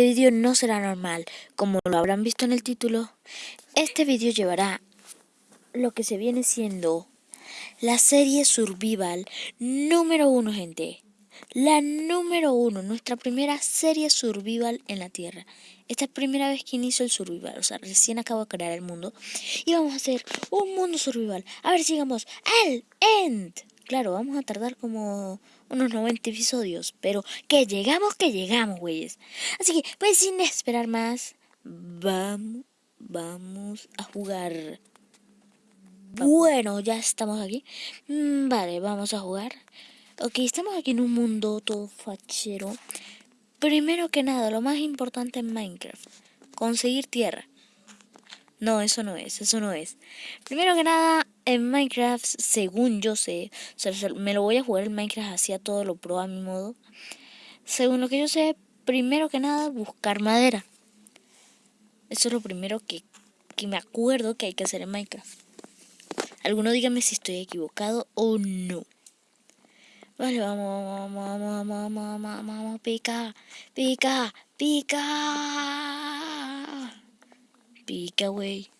Este vídeo no será normal, como lo habrán visto en el título. Este vídeo llevará lo que se viene siendo la serie Survival número uno, gente. La número uno, nuestra primera serie Survival en la Tierra. Esta es la primera vez que inicio el Survival, o sea, recién acabo de crear el mundo. Y vamos a hacer un mundo Survival. A ver si llegamos al end. Claro, vamos a tardar como unos 90 episodios, pero que llegamos, que llegamos, güeyes. Así que, pues sin esperar más, vamos, vamos a jugar. Bueno, ya estamos aquí. Mm, vale, vamos a jugar. Ok, estamos aquí en un mundo todo fachero. Primero que nada, lo más importante en Minecraft, conseguir tierra. No, eso no es, eso no es. Primero que nada, en Minecraft, según yo sé, me lo voy a jugar en Minecraft así a todo lo pro a mi modo. Según lo que yo sé, primero que nada, buscar madera. Eso es lo primero que, que me acuerdo que hay que hacer en Minecraft. Alguno dígame si estoy equivocado o no. Vale, vamos, vamos, vamos, vamos, vamos, vamos, pica, pica, pica. Pica, güey.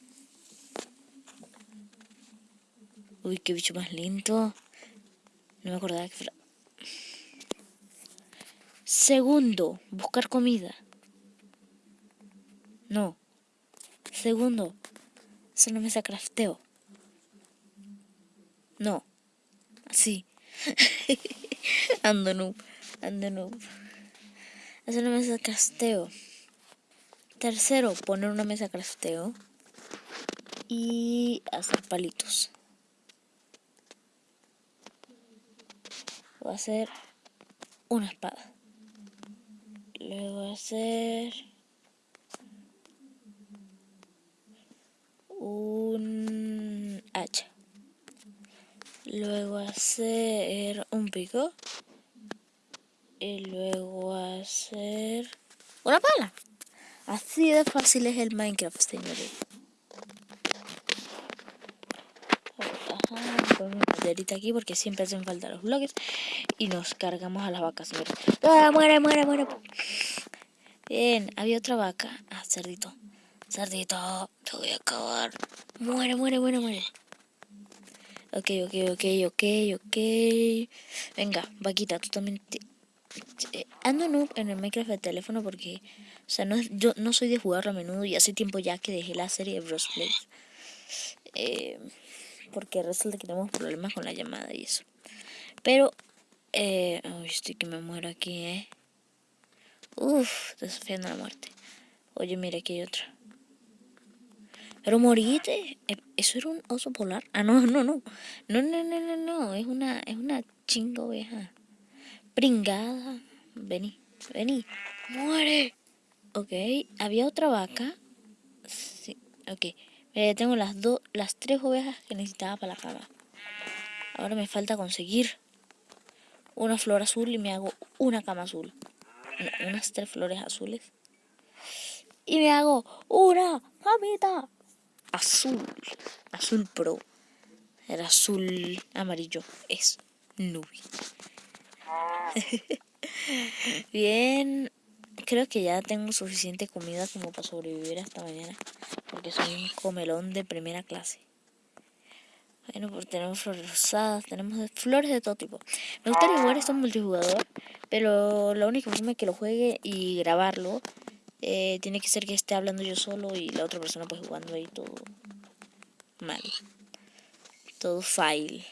Uy, qué bicho más lento. No me acordaba que fuera. Segundo, buscar comida. No. Segundo, hacer una mesa crafteo. No. Así. ando noob. Ando noob. Hacer una mesa crafteo. Tercero, poner una mesa crafteo y hacer palitos. Voy a hacer una espada. Luego hacer un hacha. Luego hacer un pico. Y luego hacer una pala. Así de fácil es el Minecraft, señores. Ponemos maderita aquí porque siempre hacen falta los bloques. Y nos cargamos a las vacas, señores. ¡Ah, muere, muere, muere! Bien, había otra vaca. Ah, cerdito. Cerdito, te voy a acabar. Muere, muere, muere, muere. Ok, ok, ok, ok, ok. Venga, vaquita, tú también ando en el Minecraft de teléfono porque, o sea, no, yo no soy de jugar a menudo y hace tiempo ya que dejé la serie de Bros Play. Eh, porque resulta que tenemos problemas con la llamada y eso. Pero, eh, estoy que me muero aquí, eh. Uf, desafiando la muerte. Oye, mira, aquí hay otra. Pero morite, eh, ¿eso era un oso polar? Ah, no, no, no. No, no, no, no, no. Es una, es una chinga oveja. Pringada. Vení, vení. Muere. Ok, había otra vaca. Sí, ok. Eh, tengo las dos, las tres ovejas que necesitaba para la cama. Ahora me falta conseguir una flor azul y me hago una cama azul. unas tres flores azules. Y me hago una camita azul. Azul pro. El azul amarillo es nube. Bien, creo que ya tengo suficiente comida como para sobrevivir hasta mañana. Porque soy un comelón de primera clase. Bueno, pues tenemos flores rosadas, tenemos flores de todo tipo. Me gustaría jugar esto multijugador, pero la única forma que lo juegue y grabarlo eh, tiene que ser que esté hablando yo solo y la otra persona pues jugando ahí todo mal. Todo file.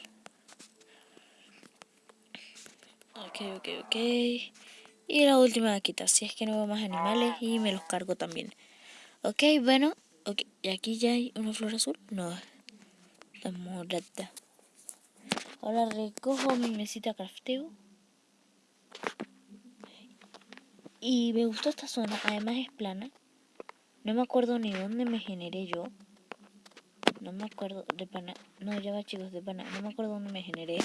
Ok, ok, ok. Y la última vaquita, si es que no veo más animales y me los cargo también. Ok, bueno, ok. ¿Y aquí ya hay una flor azul? No, está morada. Ahora recojo mi mesita crafteo. Y me gustó esta zona, además es plana. No me acuerdo ni dónde me generé yo. No me acuerdo de pana. No, ya va chicos, de pana. No me acuerdo dónde me generé.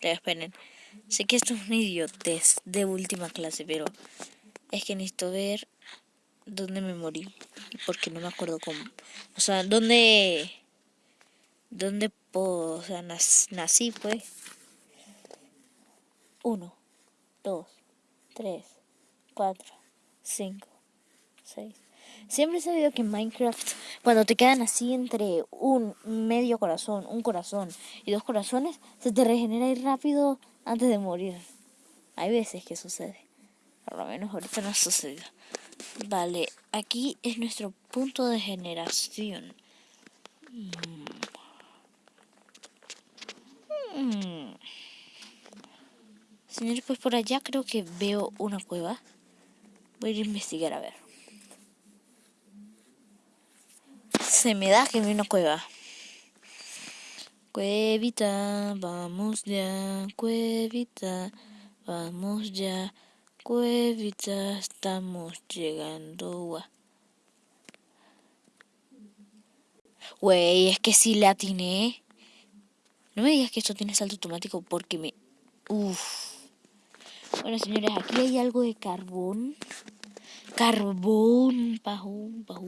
Te esperen. Sé que esto es un idiotez de última clase, pero es que necesito ver dónde me morí. Porque no me acuerdo cómo. O sea, dónde. Dónde o sea, nací, pues. Uno, dos, tres, 4, 5, 6. Siempre he sabido que en Minecraft, cuando te quedan así entre un medio corazón, un corazón y dos corazones, se te regenera ahí rápido antes de morir. Hay veces que sucede. Por lo menos ahorita no ha sucedido. Vale, aquí es nuestro punto de generación. Mm. Señores, pues por allá creo que veo una cueva. Voy a ir a investigar a ver. Se me da que veo una cueva. Cuevita, vamos ya, cuevita, vamos ya, cuevita, estamos llegando. Güey, es que si la atiné. No me digas que esto tiene salto automático porque me... Uf. Bueno, señores, aquí hay algo de carbón. Carbón, bajo, bajo.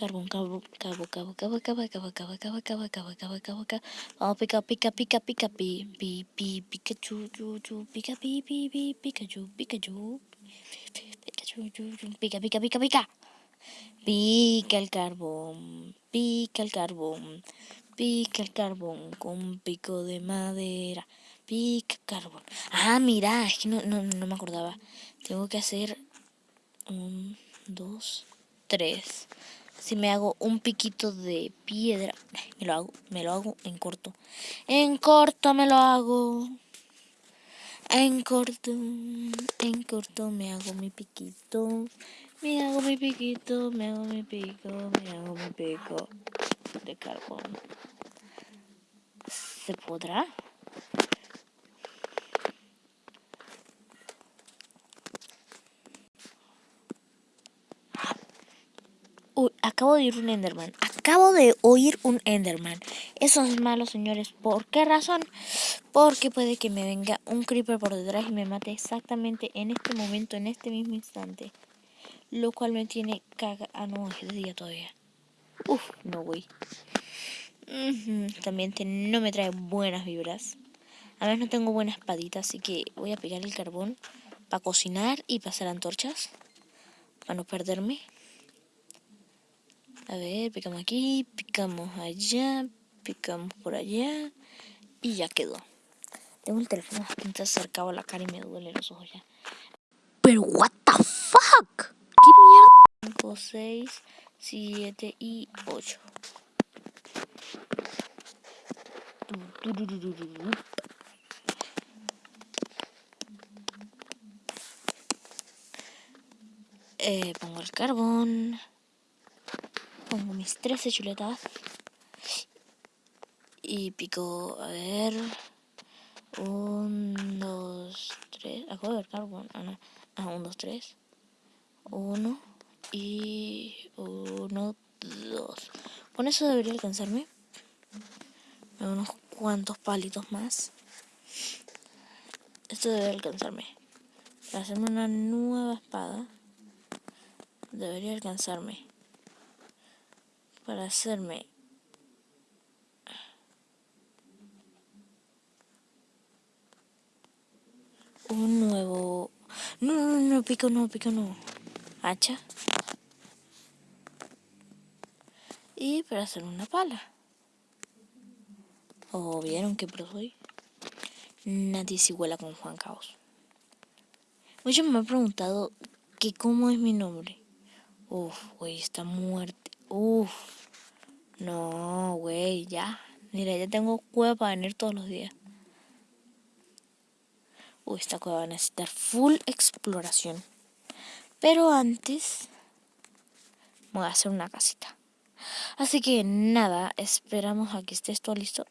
Carbón, carbón, cabo, cabo, cabo, cabo, cabo, cabo, cabo, cabo, cabo, cabo, cabo, cabo. Vamos, pica, pica, pica, pica, pi, pi, pi, Pikachu, chu, chu, pica, pi, pi, pi, Pikachu, Pikachu. Pikachu, pica, pica, pica, pica. Pica el carbón, pica el carbón, pica el carbón con pico de madera, pica carbón. Ah, mira, es que no, no, no me acordaba. Tengo que hacer un, dos, tres. Si me hago un piquito de piedra, me lo hago, me lo hago en corto. En corto me lo hago. En corto, en corto me hago mi piquito. Me hago mi piquito, me hago mi pico, me hago mi pico de carbón. ¿Se podrá? Uy, acabo de oír un Enderman. Acabo de oír un Enderman. Eso es malo, señores. ¿Por qué razón? Porque puede que me venga un creeper por detrás y me mate exactamente en este momento, en este mismo instante. Lo cual me tiene caga... Ah, no, es de día todavía. Uf, no, güey. También no me trae buenas vibras. A veces no tengo buena espadita, así que voy a pegar el carbón para cocinar y pasar antorchas. Para no perderme. A ver, picamos aquí, picamos allá, picamos por allá. Y ya quedó. Tengo el teléfono bastante acercado a la cara y me duele los ojos ya. Pero, what the fuck? ¿Qué mierda? 5, 6, 7 y 8. Eh, pongo el carbón. Pongo mis 13 chuletas. Y pico, a ver. 1, 2, 3. Acabo de ver carbón. Ah, no. Ah, 1, 2, 3. 1 y 1, 2. Con eso debería alcanzarme. Unos cuantos palitos más. Esto debe alcanzarme. Para hacerme una nueva espada. Debería alcanzarme. Para hacerme un nuevo... No, no, no, pico no, pico no. Hacha. Y para hacer una pala. ¿O vieron que pro soy? Nadie se iguala con Juan Caos. Muchos me han preguntado que cómo es mi nombre. Uf, güey, está muerte. Uf. No, güey, ya. Mira, ya tengo cueva para venir todos los días. Uy, esta cueva va a necesitar full exploración. Pero antes voy a hacer una casita. Así que nada, esperamos a que esté todo listo.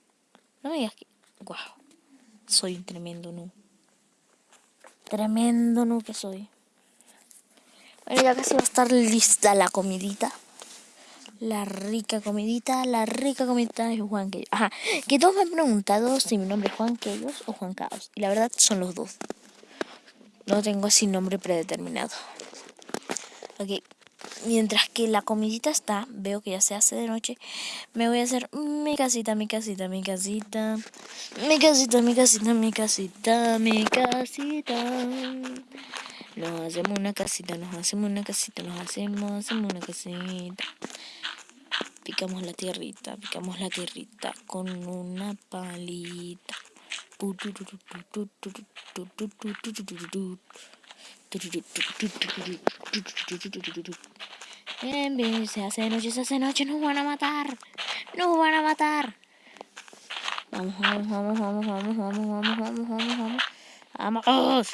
No me digas que... Wow, soy un tremendo nu. Tremendo nu que soy. Bueno, ya casi va a estar lista la comidita. La rica comidita, la rica comidita de Juan Quellos. Ajá, que todos me han preguntado si mi nombre es Juan Quellos o Juan Caos. Y la verdad son los dos. No tengo así nombre predeterminado. Ok, mientras que la comidita está, veo que ya se hace de noche, me voy a hacer mi casita, mi casita, mi casita, mi casita, mi casita, mi casita, mi casita. Nos hacemos una casita, nos hacemos una casita, nos hacemos, hacemos una casita. Picamos la tierrita, picamos la tierrita con una palita. Bien, bien, se hace noche, se hace noche, nos van a matar. Nos van a matar. Vamos, vamos, vamos, vamos, vamos, vamos, vamos, vamos, vamos, vamos. Vamos.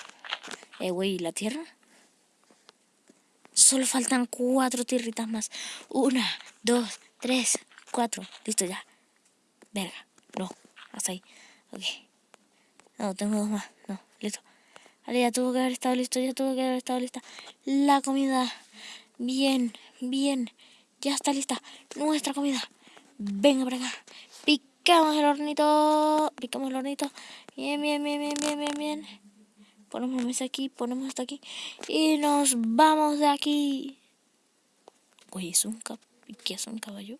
Eh, güey, ¿la tierra? Solo faltan cuatro tierritas más. Una, dos, tres, cuatro. Listo ya. Verga. No, hasta ahí. Ok. No, tengo dos más. No, listo. Vale, ya tuvo que haber estado listo, ya tuvo que haber estado lista. La comida. Bien, bien. Ya está lista nuestra comida. Venga para acá. Picamos el hornito. Picamos el hornito. Bien, bien, bien, bien, bien, bien, bien. Ponemos la mesa aquí, ponemos hasta aquí. Y nos vamos de aquí. Oye, ¿es un cap ¿qué es un caballo?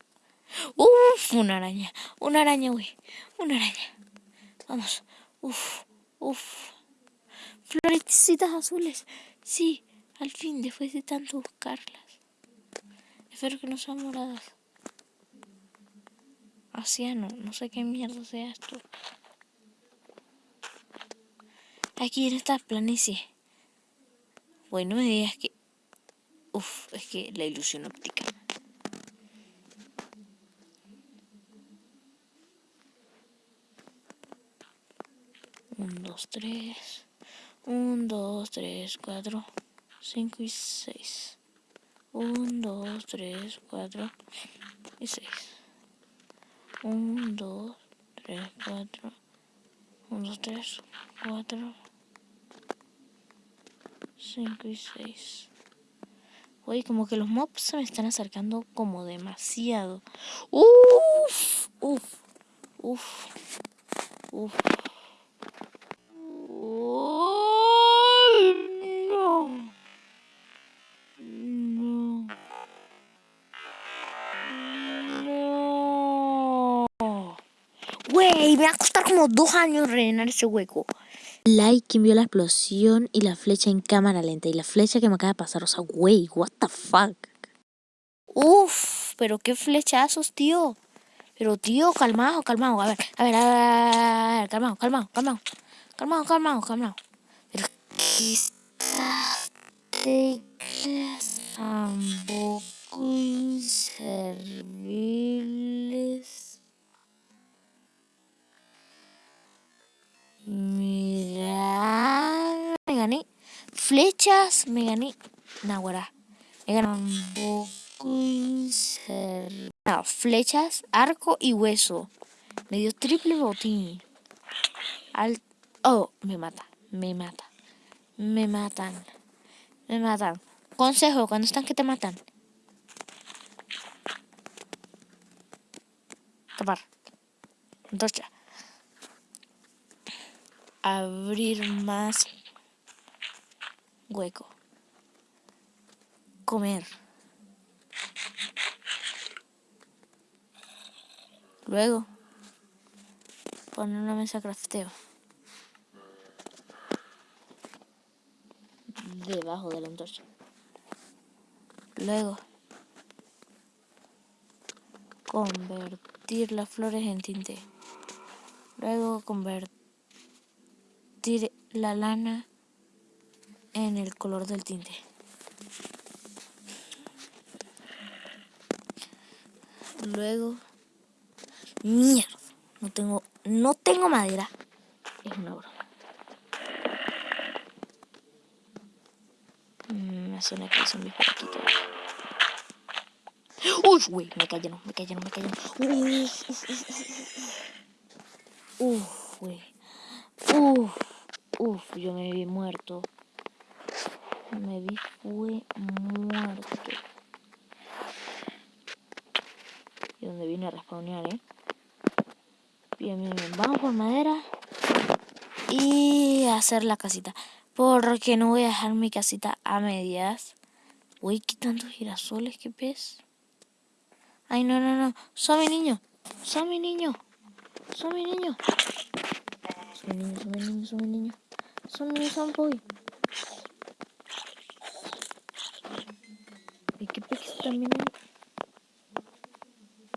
Uf, una araña. Una araña, güey. Una araña. Vamos. Uf, uf. Florecitas azules. Sí, al fin, después de tanto buscarlas. Espero que no sean moradas. Asiano, no sé qué mierda sea esto. Aquí en esta planicie. Bueno, me digas que... Uf, es que la ilusión óptica. 2, 3. 1, 2, 3, 4, 5 y 6. 1, 2, 3, 4 y 6. 1, 2, 3, 4. 1, 2, 3, 4. 5 y 6. Güey, como que los mobs se me están acercando como demasiado. Uf, uf, uf, uf. Como dos años rellenar ese hueco. Like quien vio la explosión y la flecha en cámara lenta. Y la flecha que me acaba de pasar, o sea, güey, what the fuck. Uf, pero qué flechazos, tío. Pero tío, calmado, calmado. A ver, a ver, a ver, calmado, calmado, calmado. Calmado, calmado, calmado. Pero un poco inservibles. Me gané. Flechas, me gané. Nahuara. Me gané un no, flechas, arco y hueso. Me dio triple botín. Al... Oh, me mata, me mata. Me matan. Me matan. Consejo, cuando están que te matan. Tapar. Antorcha abrir más hueco. Comer. Luego, poner una mesa crafteo. Debajo de la antorcha. Luego, convertir las flores en tinte. Luego, convertir la lana en el color del tinte. Luego, mierda, no tengo, no tengo madera. Es una broma. Mm, me suena que son mis aquí Uy, güey, me cayeron, me cayeron, me cayeron. Uf, uf, güey. Uf. Uf, yo me vi muerto. Me vi fue muerto. Y donde vine a respawnear, ¿eh? Bien, bien, bien. Vamos por madera. Y hacer la casita. Porque no voy a dejar mi casita a medias. Uy, qué tantos girasoles, qué pez. Ay, no, no, no. Soy niño. Soy niño. Soy niño. Soy niño, soy niño, soy niño. Soy niño, soy boy. ¿Y qué pez también?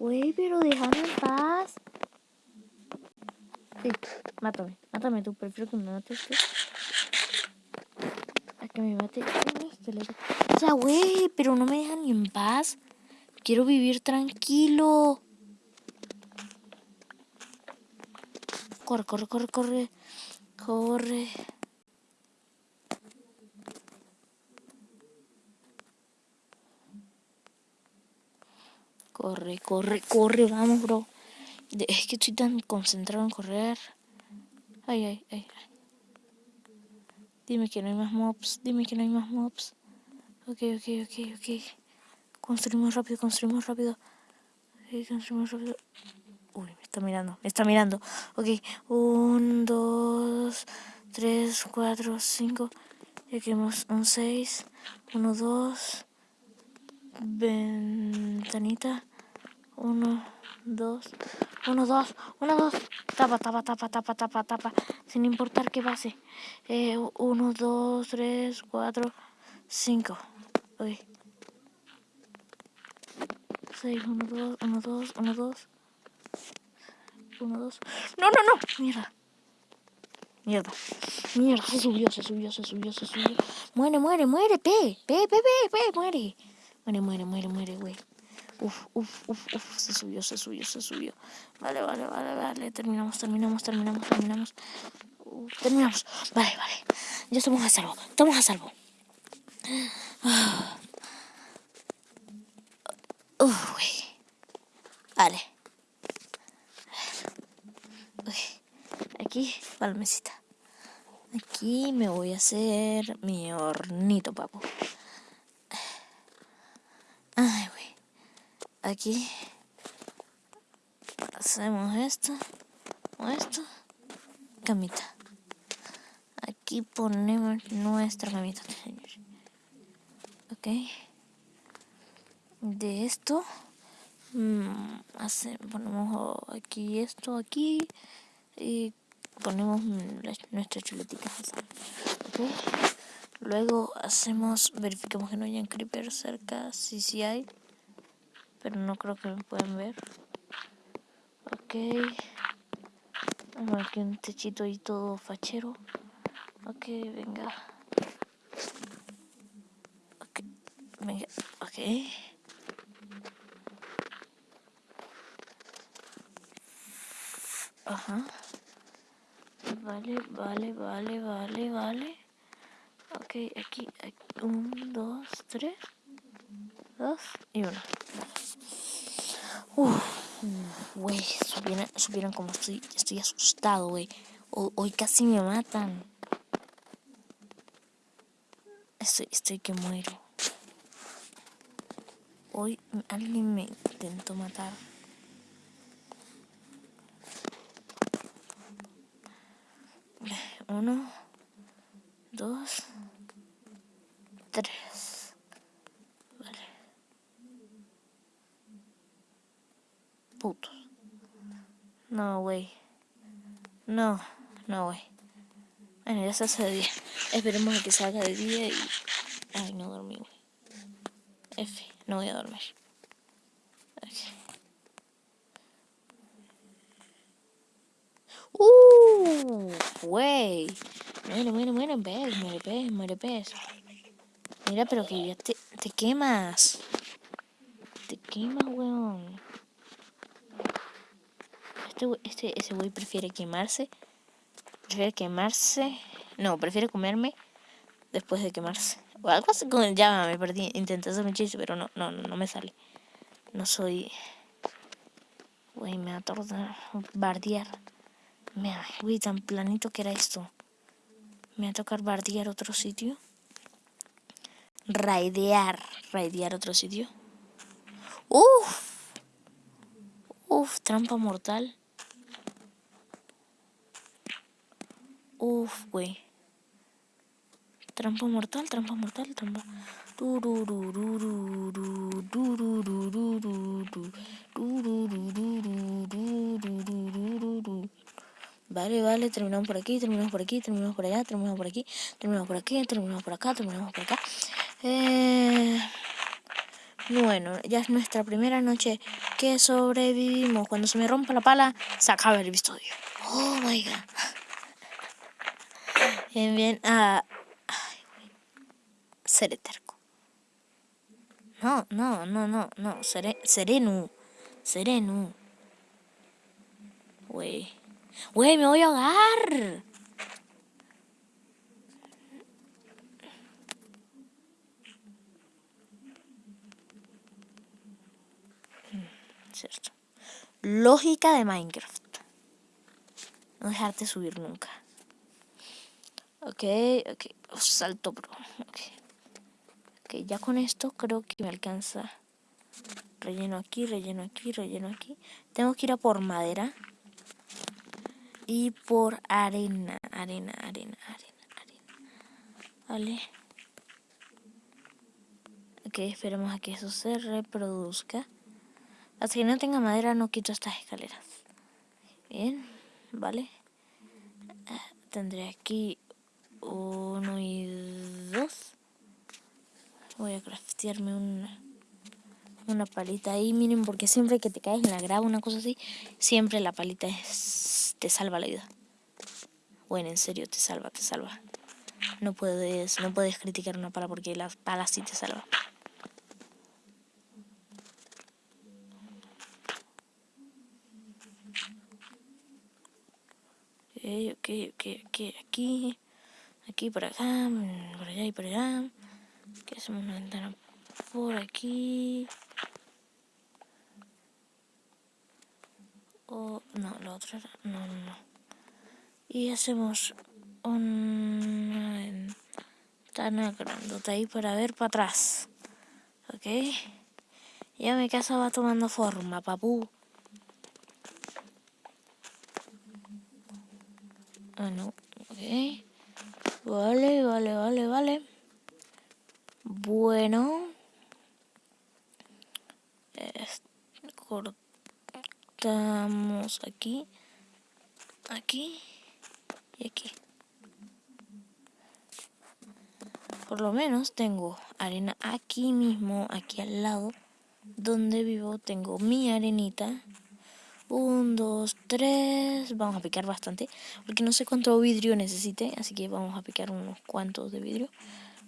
Güey, pero déjame en paz. Sí, mátame, mátame tú, prefiero que me mates tú. A que me mate esqueleto. O sea, güey, pero no me dejan ni en paz. Quiero vivir tranquilo. Corre, corre, corre, corre. Corre. Corre, corre, corre, vamos, bro. Es que estoy tan concentrado en correr. Ay, ay, ay. Dime que no hay más mobs. Dime que no hay más mobs. Ok, ok, ok, ok. Construimos rápido, construimos rápido. Ok, construimos rápido. Uy, me está mirando, me está mirando. Ok, un, dos, tres, cuatro, cinco. Ya queremos un seis. Uno, dos. Ventanita. Uno, dos. Uno, dos. Uno, dos. Tapa, tapa, tapa, tapa, tapa, tapa. Sin importar qué pase. Eh, uno, dos, tres, cuatro, cinco. Ok. Seis, uno, dos, uno, dos, uno, dos. Uno, dos. No, no, no. Mierda. Mierda. Mierda, se subió, se subió, se subió, se subió. Muere, muere, muere, pe. Pe, pe, pe, pe, muere. Muere, muere, muere, muere, güey. Uf, uf, uf, uf, se subió, se subió, se subió. Vale, vale, vale, vale. Terminamos, terminamos, terminamos, terminamos. terminamos. Vale, vale. Ya estamos a salvo. Estamos a salvo. Uf, güey. Vale. Aquí, palmecita. Aquí me voy a hacer mi hornito, papu. Ay, güey. Aquí hacemos esto, o esto, camita. Aquí ponemos nuestra camita, Ok. De esto, mmm, ponemos aquí esto, aquí, y ponemos nuestras chuletitas. ¿okay? Luego hacemos, verificamos que no hayan creepers cerca, si sí hay, pero no creo que me puedan ver. Ok, aquí un techito y todo fachero. Ok, venga. Ok, venga, ok. Ajá. Vale, vale, vale, vale, vale. Ok, aquí, aquí. Un, dos, tres. Dos y uno. Uff, güey, supieran, supieran como estoy, estoy asustado, güey. Hoy casi me matan. Estoy, estoy que muero. Hoy alguien me intentó matar. Uno, dos, tres. Vale. Putos. No, güey. No, no, güey. Bueno, ya se hace de día. Esperemos a que salga de día y... Ay, no dormí, güey. F, no voy a dormir. Uh, güey. Muere, muere, muere, pez, muere pez, muere pez. Mira, pero que ya te, te quemas. Te quemas, weón. Este, este, ese güey prefiere quemarse. Prefiere quemarse. No, prefiere comerme después de quemarse. O algo así con el llama, me perdí. Intenté hacer un chiste, pero no, no, no me sale. No soy... Güey, me va a bardear. Mira, uy, tan planito que era esto. Me va a tocar bardear otro sitio. Raidear. Raidear otro sitio. Uf. Uf, trampa mortal. Uf, güey. Trampa mortal, trampa mortal, trampa. Vale, vale, terminamos por aquí, terminamos por aquí, terminamos por allá, terminamos por aquí, terminamos por aquí, terminamos por acá, terminamos por acá. Eh, bueno, ya es nuestra primera noche que sobrevivimos. Cuando se me rompa la pala, se acaba el episodio. Oh my god. Bien, bien. Ah, terco. No, no, no, no, no. Seré, sereno. Sereno. Güey. Güey, me voy a ahogar. Cierto. Lógica de Minecraft. No dejarte subir nunca. Ok, ok. salto, bro. Ok. Ok, ya con esto creo que me alcanza. Relleno aquí, relleno aquí, relleno aquí. Tengo que ir a por madera. Y por arena, arena, arena, arena, arena. Vale. Ok, esperemos a que eso se reproduzca. Hasta que no tenga madera no quito estas escaleras. Bien, vale. Ah, tendré aquí uno y dos. Voy a craftearme una, una palita ahí, miren, porque siempre que te caes en la grava, una cosa así, siempre la palita es, te salva la vida. Bueno, en serio, te salva, te salva. No puedes, no puedes criticar una pala porque la pala sí te salva. ok, ok, ok, aquí, aquí por acá, por allá y por allá. Que hacemos una ventana por aquí. O, no, la otra era, no, no, no. Y hacemos una ventana grandota ahí para ver para atrás. Ok. Ya mi casa va tomando forma, papu. Ah, no. Ok. Vale, vale, vale, vale. Bueno. cortamos aquí. Aquí. Y aquí. Por lo menos tengo arena aquí mismo, aquí al lado, donde vivo. Tengo mi arenita. Un, dos, tres. Vamos a picar bastante. Porque no sé cuánto vidrio necesite. Así que vamos a picar unos cuantos de vidrio.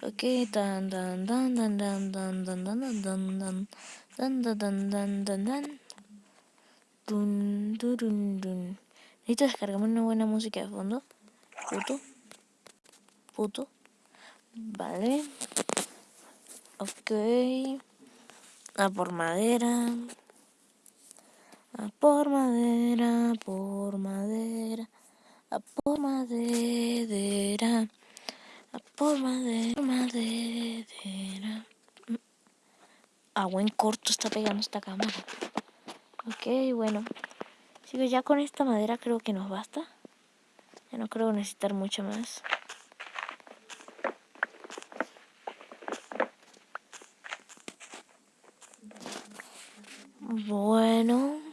Ok. Dan, dan, dan, dan, dan, dan, dan, dan, dan, dan, dan, dan, dan, dan, dan. Dun, dun, dun. Necesito descargarme una buena música de fondo. Puto. Puto. Vale. Ok. A por madera. A por madera, por madera, a por madera, a por madera, madera. A buen corto está pegando esta cámara. Ok, bueno. Sigo ya con esta madera creo que nos basta. Ya no creo necesitar mucho más. Bueno.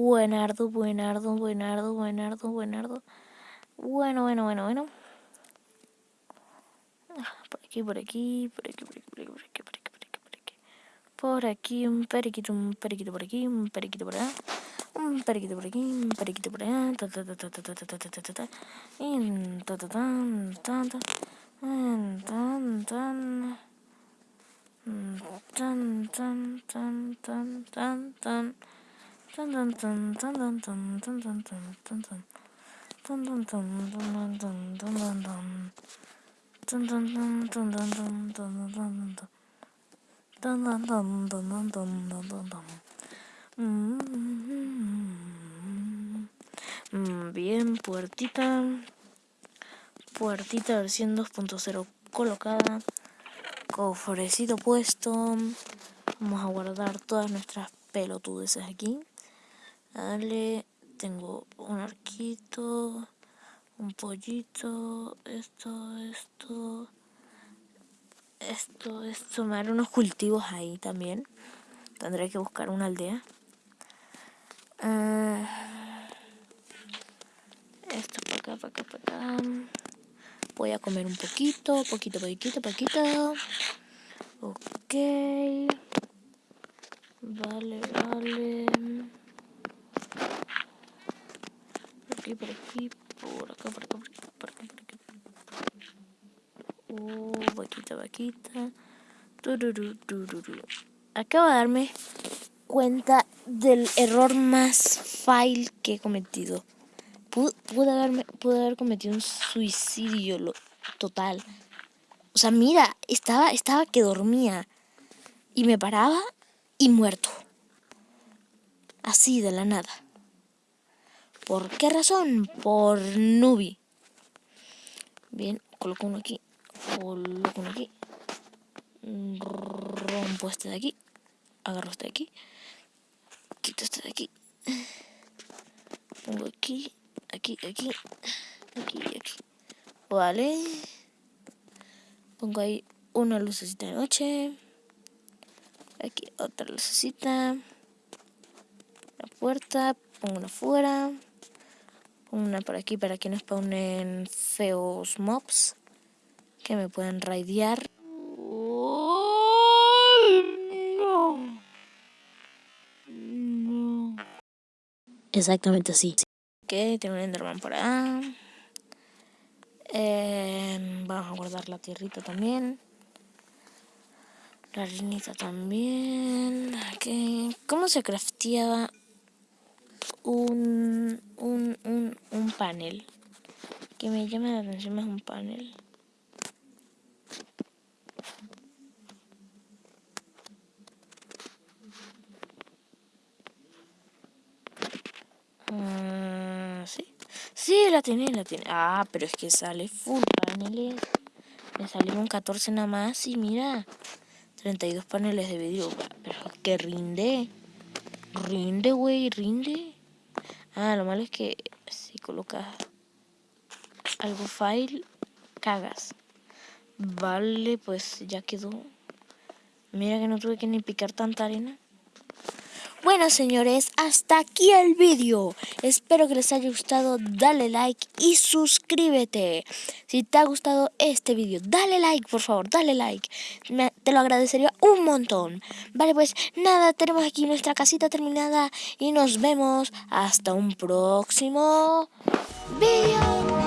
Buenardo, buenardo, buenardo, buenardo, buenardo. Bueno, bueno, bueno, bueno. Por aquí, por aquí, por aquí, por aquí, por aquí, por aquí, por aquí, por aquí, por aquí. Por aquí, un periquito, un periquito por aquí, un periquito por allá. Un periquito por aquí, un periquito por allá. Ta ta ta ta ta ta ta ta ta ta. Y ta ta tan tan tan. Tan tan tan. Tan tan tan tan tan Bien, puertita Puertita versión 2.0 colocada Cofrecito puesto Vamos a guardar todas nuestras pelotudeces aquí Dale, tengo un arquito, un pollito, esto, esto, esto es sumar unos cultivos ahí también. Tendré que buscar una aldea. Ah, esto para acá, para acá, para acá. Voy a comer un poquito, poquito, poquito, poquito. Ok. Vale, vale. Por aquí, por aquí, por acá, por acá, por acá, por acá. Uh, vaquita, vaquita. Acabo de darme cuenta del error más fail que he cometido. Pude, haberme, pude haber cometido un suicidio total. O sea, mira, estaba, estaba que dormía y me paraba y muerto. Así de la nada. ¿Por qué razón? Por Nubi. Bien, coloco uno aquí. Coloco uno aquí. Rompo este de aquí. Agarro este de aquí. Quito este de aquí. Pongo aquí. Aquí, aquí. Aquí y aquí. Vale. Pongo ahí una lucecita de noche. Aquí otra lucecita. La puerta. Pongo una afuera. Una por aquí para que no spawnen feos mobs. Que me pueden raidear. Exactamente así. Ok, tengo un Enderman por acá. Eh, vamos a guardar la tierrita también. La harinita también. Okay. ¿Cómo se crafteaba un, un, un, un panel? Que me llama la atención más un panel. Sí, la tiene, la tiene. Ah, pero es que sale full paneles. Me salieron 14 nada más y mira, 32 paneles de vidrio. Pero que rinde. Rinde, güey, rinde. Ah, lo malo es que si colocas algo file, cagas. Vale, pues ya quedó. Mira que no tuve que ni picar tanta arena. Bueno señores, hasta aquí el vídeo. Espero que les haya gustado, dale like y suscríbete. Si te ha gustado este vídeo, dale like por favor, dale like. Te lo agradecería un montón. Vale, pues nada, tenemos aquí nuestra casita terminada y nos vemos hasta un próximo vídeo.